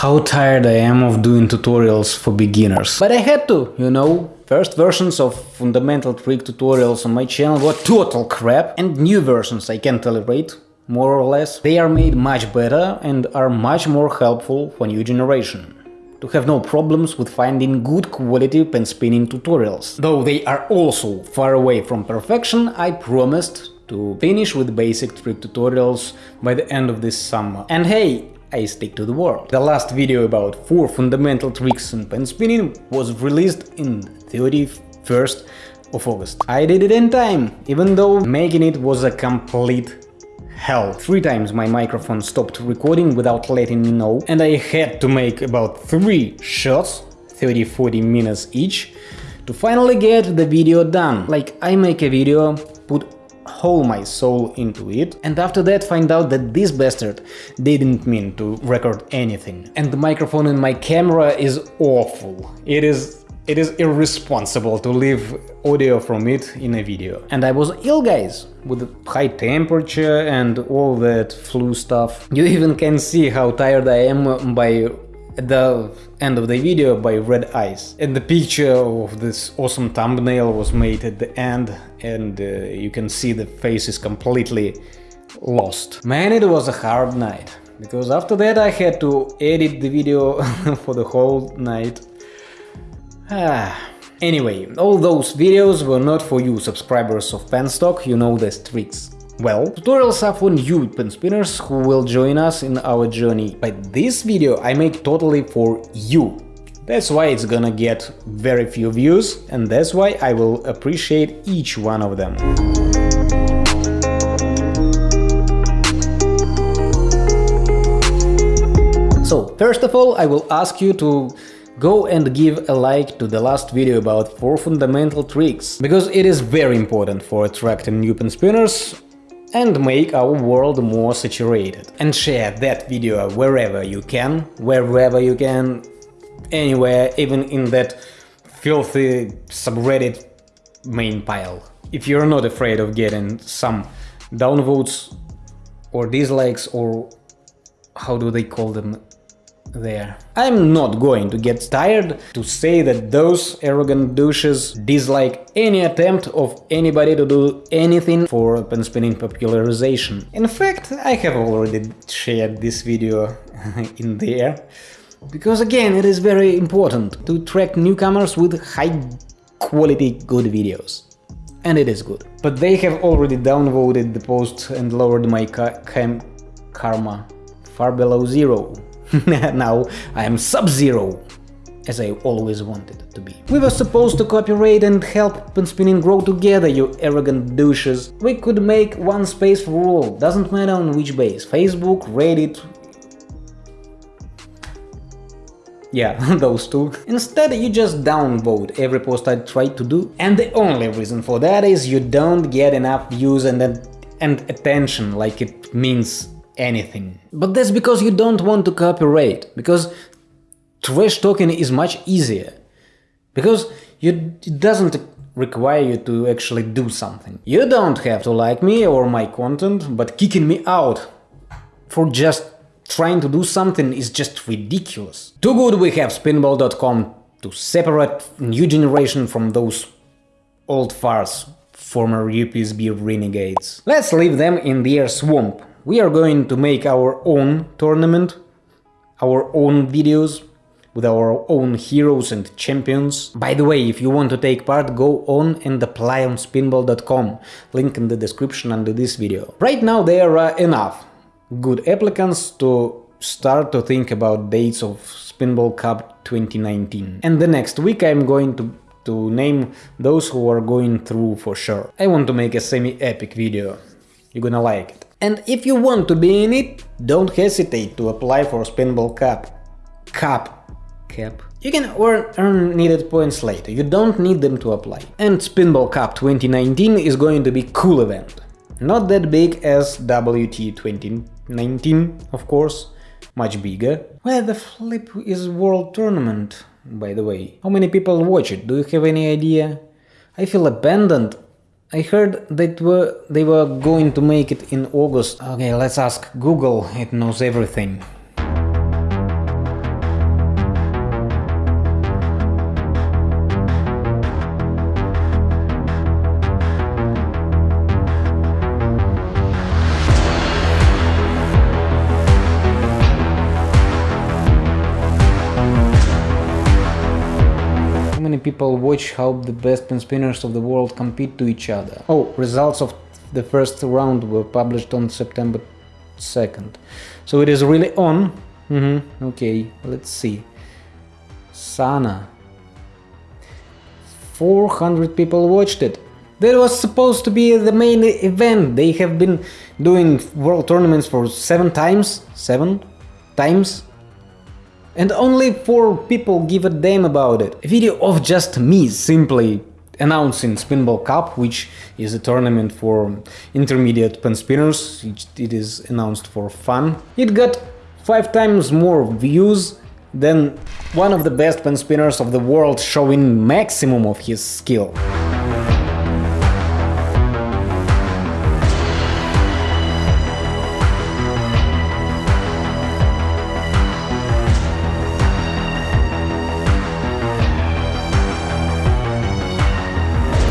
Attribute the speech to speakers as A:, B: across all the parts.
A: how tired I am of doing tutorials for beginners. But I had to, you know. First versions of fundamental trick tutorials on my channel were total crap, and new versions I can tolerate, more or less. They are made much better and are much more helpful for new generation to have no problems with finding good quality pen spinning tutorials. Though they are also far away from perfection, I promised to finish with basic trick tutorials by the end of this summer. And hey, I stick to the word. The last video about 4 fundamental tricks in pen spinning was released in 31st of August. I did it in time, even though making it was a complete hell. Three times my microphone stopped recording without letting me know, and I had to make about three shots, 30-40 minutes each, to finally get the video done. Like, I make a video, put whole my soul into it, and after that find out that this bastard didn't mean to record anything. And the microphone in my camera is awful. It is it is irresponsible to leave audio from it in a video. And I was ill, guys, with high temperature and all that flu stuff. You even can see how tired I am by the end of the video by red eyes. And the picture of this awesome thumbnail was made at the end and uh, you can see the face is completely lost. Man, it was a hard night. Because after that I had to edit the video for the whole night Ah. Anyway, all those videos were not for you subscribers of Penstock, you know the tricks. Well, tutorials are for new pen spinners who will join us in our journey, but this video I make totally for you. That's why it's gonna get very few views, and that's why I will appreciate each one of them. So, first of all, I will ask you to Go and give a like to the last video about 4 fundamental tricks, because it is very important for attracting new pen spinners and make our world more saturated. And share that video wherever you can, wherever you can, anywhere, even in that filthy subreddit main pile. If you're not afraid of getting some downvotes or dislikes or how do they call them there. I'm not going to get tired to say that those arrogant douches dislike any attempt of anybody to do anything for pen spinning popularization. In fact, I have already shared this video in there, because again, it is very important to attract newcomers with high quality good videos. And it is good. But they have already downvoted the post and lowered my karma far below zero. now I am Sub-Zero, as I always wanted to be. We were supposed to cooperate and help pen spinning grow together, you arrogant douches. We could make one space for all, doesn't matter on which base, Facebook, Reddit... Yeah, those two. Instead, you just downvote every post I try to do, and the only reason for that is you don't get enough views and, and attention like it means anything. But that's because you don't want to cooperate, because trash talking is much easier. Because you, it doesn't require you to actually do something. You don't have to like me or my content, but kicking me out for just trying to do something is just ridiculous. Too good we have spinball.com to separate new generation from those old farts, former UPSB renegades. Let's leave them in their swamp we are going to make our own tournament, our own videos, with our own heroes and champions. By the way, if you want to take part, go on and apply on spinball.com, link in the description under this video. Right now there are enough good applicants to start to think about dates of Spinball Cup 2019. And the next week I'm going to to name those who are going through for sure. I want to make a semi-epic video. You're gonna like it. And if you want to be in it, don't hesitate to apply for Spinball Cup. Cup. Cap. You can earn, earn needed points later, you don't need them to apply. And Spinball Cup 2019 is going to be cool event. Not that big as WT 2019, of course, much bigger. Where the flip is World Tournament, by the way? How many people watch it, do you have any idea? I feel abandoned I heard that were, they were going to make it in August. Okay, let's ask Google, it knows everything. People watch how the best pen spinners of the world compete to each other. Oh, results of the first round were published on September 2nd. So it is really on. Mm -hmm. Okay, let's see. Sana. 400 people watched it. That was supposed to be the main event. They have been doing world tournaments for seven times. Seven times and only 4 people give a damn about it. A video of just me simply announcing Spinball Cup, which is a tournament for intermediate pen spinners, it is announced for fun. It got 5 times more views than one of the best pen spinners of the world showing maximum of his skill.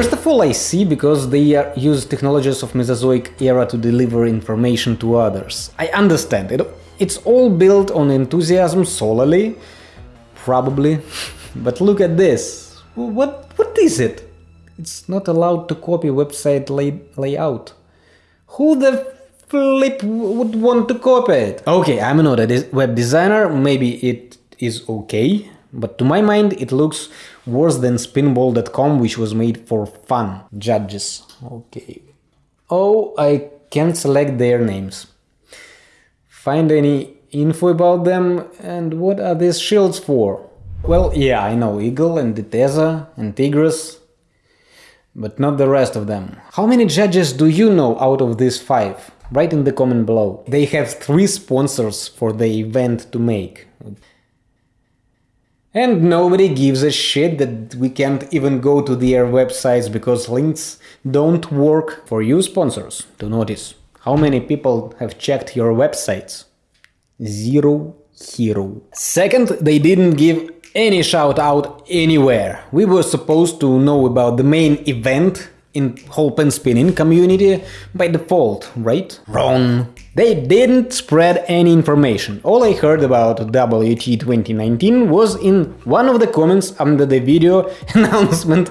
A: First of all, I see because they use technologies of Mesozoic era to deliver information to others. I understand, it, it's all built on enthusiasm solely, probably, but look at this. What, what is it? It's not allowed to copy website lay, layout. Who the flip would want to copy it? Okay, I'm not a web designer, maybe it is okay, but to my mind it looks worse than spinball.com which was made for fun. Judges. Okay. Oh, I can't select their names. Find any info about them and what are these shields for? Well, yeah, I know Eagle and Diteza and Tigris, but not the rest of them. How many judges do you know out of these five? Write in the comment below. They have three sponsors for the event to make. And nobody gives a shit that we can't even go to their websites because links don't work for you sponsors to notice. How many people have checked your websites? Zero hero. Second, they didn't give any shout out anywhere. We were supposed to know about the main event in whole pen spinning community by default, right? Wrong. They didn't spread any information. All I heard about WT 2019 was in one of the comments under the video announcement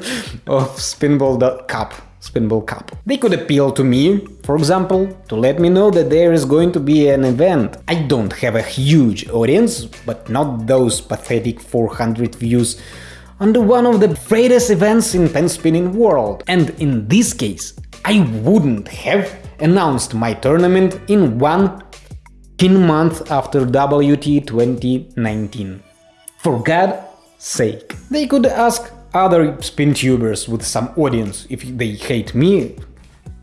A: of Spinball Cup. Spinball Cup. They could appeal to me, for example, to let me know that there is going to be an event. I don't have a huge audience, but not those pathetic 400 views under one of the greatest events in pen spinning world. And in this case, I wouldn't have announced my tournament in one month after WT 2019. For God's sake. They could ask other spin tubers with some audience if they hate me,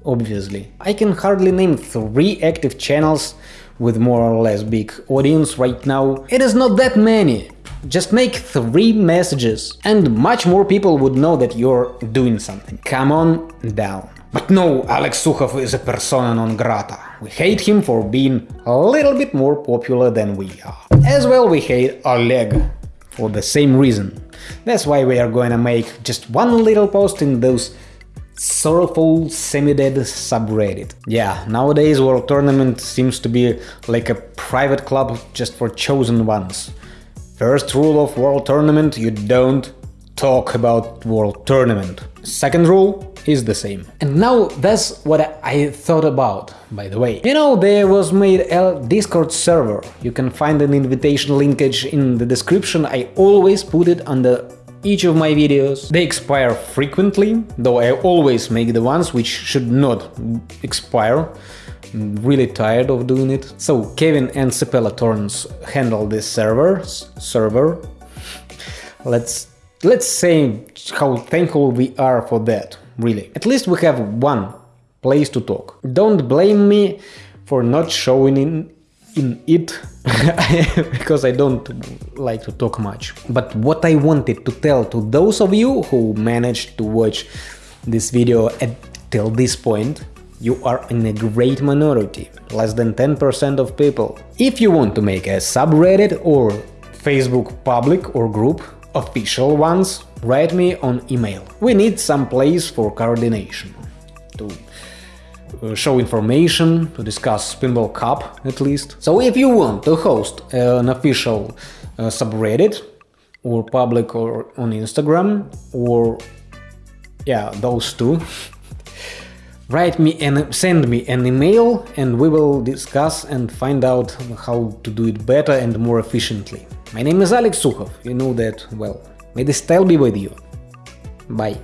A: obviously. I can hardly name three active channels with more or less big audience right now. It is not that many. Just make three messages and much more people would know that you're doing something. Come on down. But no, Alex Sukhov is a persona non grata. We hate him for being a little bit more popular than we are. As well we hate Oleg for the same reason. That's why we are gonna make just one little post in those sorrowful semi-dead subreddit. Yeah, nowadays World Tournament seems to be like a private club just for chosen ones. First rule of World Tournament, you don't talk about World Tournament. Second rule is the same. And now that's what I thought about, by the way. You know, there was made a Discord server. You can find an invitation linkage in the description. I always put it under each of my videos. They expire frequently, though I always make the ones which should not expire. I'm really tired of doing it. So Kevin and Sepela Torrens handle this server. server. Let's let's say how thankful we are for that, really. At least we have one place to talk. Don't blame me for not showing in it because I don't like to talk much. But what I wanted to tell to those of you who managed to watch this video at till this point, you are in a great minority, less than 10% of people. If you want to make a subreddit or Facebook public or group, official ones, write me on email. We need some place for coordination. To show information, to discuss Spinball Cup at least. So if you want to host uh, an official uh, subreddit or public or on Instagram or yeah, those two. Write me and send me an email and we will discuss and find out how to do it better and more efficiently. My name is Alex Sukhov, you know that well. May the style be with you. Bye.